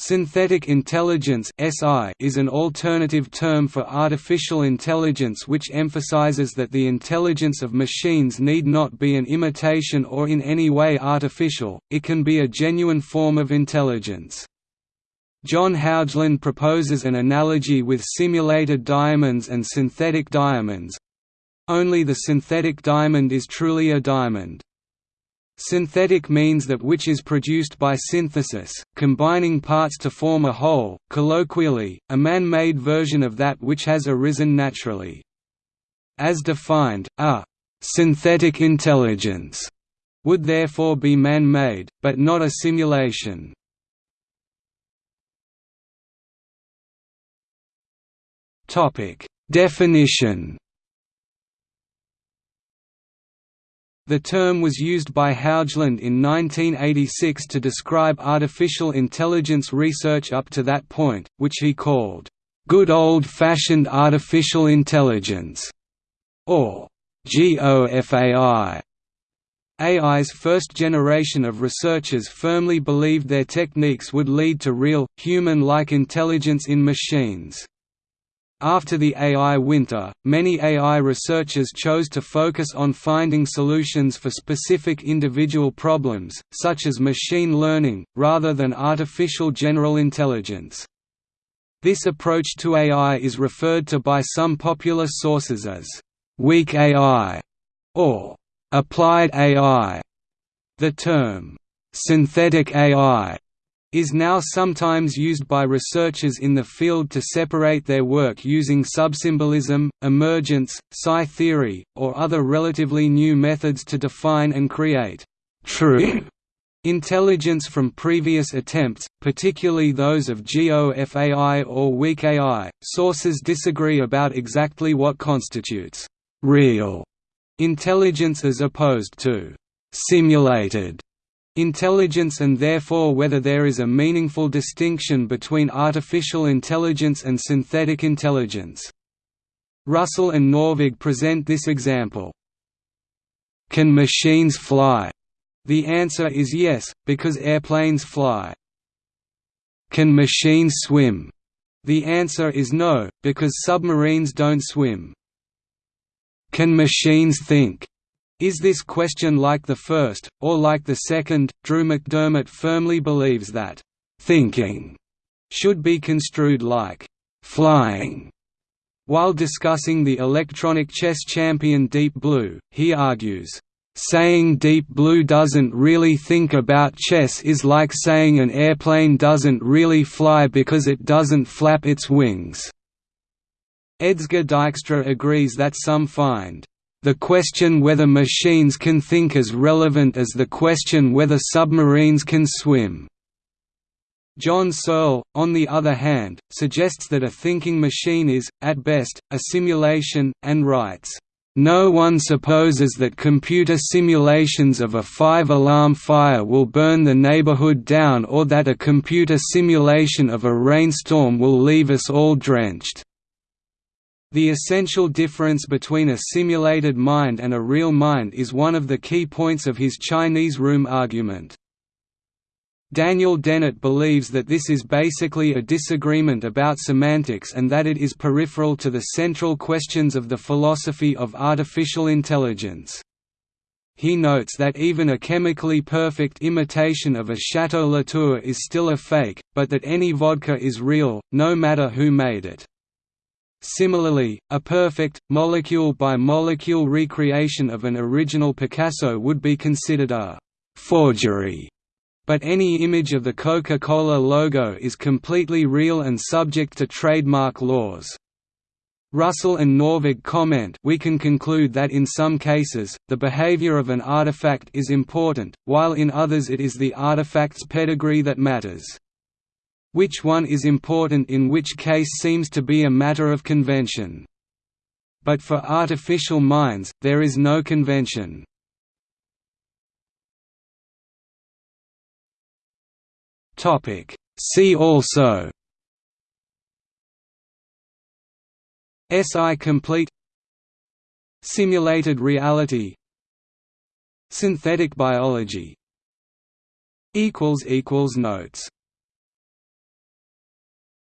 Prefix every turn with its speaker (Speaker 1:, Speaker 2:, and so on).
Speaker 1: Synthetic intelligence is an alternative term for artificial intelligence which emphasizes that the intelligence of machines need not be an imitation or in any way artificial, it can be a genuine form of intelligence. John Haugeland proposes an analogy with simulated diamonds and synthetic diamonds. Only the synthetic diamond is truly a diamond. Synthetic means that which is produced by synthesis, combining parts to form a whole, colloquially, a man-made version of that which has arisen naturally. As defined, a «synthetic intelligence» would therefore be man-made, but not a simulation. Definition The term was used by Haugeland in 1986 to describe artificial intelligence research up to that point, which he called, "...good old-fashioned artificial intelligence", or GOFAI. AI's first generation of researchers firmly believed their techniques would lead to real, human-like intelligence in machines. After the AI winter, many AI researchers chose to focus on finding solutions for specific individual problems, such as machine learning, rather than artificial general intelligence. This approach to AI is referred to by some popular sources as «weak AI» or «applied AI». The term «synthetic AI» is now sometimes used by researchers in the field to separate their work using subsymbolism, emergence, psi theory, or other relatively new methods to define and create true intelligence from previous attempts, particularly those of GOFAI or weak AI. Sources disagree about exactly what constitutes real intelligence as opposed to simulated intelligence and therefore whether there is a meaningful distinction between artificial intelligence and synthetic intelligence. Russell and Norvig present this example. Can machines fly? The answer is yes, because airplanes fly. Can machines swim? The answer is no, because submarines don't swim. Can machines think? Is this question like the first, or like the second? Drew McDermott firmly believes that, thinking should be construed like flying. While discussing the electronic chess champion Deep Blue, he argues, Saying Deep Blue doesn't really think about chess is like saying an airplane doesn't really fly because it doesn't flap its wings. Edsger Dijkstra agrees that some find the question whether machines can think as relevant as the question whether submarines can swim. John Searle, on the other hand, suggests that a thinking machine is, at best, a simulation, and writes, no one supposes that computer simulations of a five-alarm fire will burn the neighborhood down or that a computer simulation of a rainstorm will leave us all drenched. The essential difference between a simulated mind and a real mind is one of the key points of his Chinese room argument. Daniel Dennett believes that this is basically a disagreement about semantics and that it is peripheral to the central questions of the philosophy of artificial intelligence. He notes that even a chemically perfect imitation of a Chateau Latour is still a fake, but that any vodka is real, no matter who made it. Similarly, a perfect, molecule-by-molecule -molecule recreation of an original Picasso would be considered a «forgery», but any image of the Coca-Cola logo is completely real and subject to trademark laws. Russell and Norvig comment we can conclude that in some cases, the behavior of an artifact is important, while in others it is the artifact's pedigree that matters. Which one is important in which case seems to be a matter of convention. But for artificial minds, there is no convention. See also SI complete Simulated reality Synthetic biology Notes